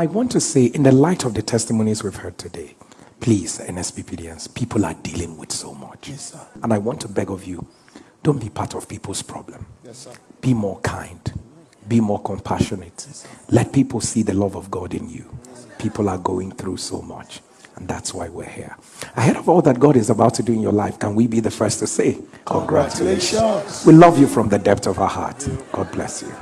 I want to say, in the light of the testimonies we've heard today, please, NSPPDNs, people are dealing with so much. Yes, sir. And I want to beg of you, don't be part of people's problem. Yes, sir. Be more kind. Be more compassionate. Let people see the love of God in you. People are going through so much. And that's why we're here. Ahead of all that God is about to do in your life, can we be the first to say, Congratulations? Congratulations. We love you from the depth of our heart. God bless you.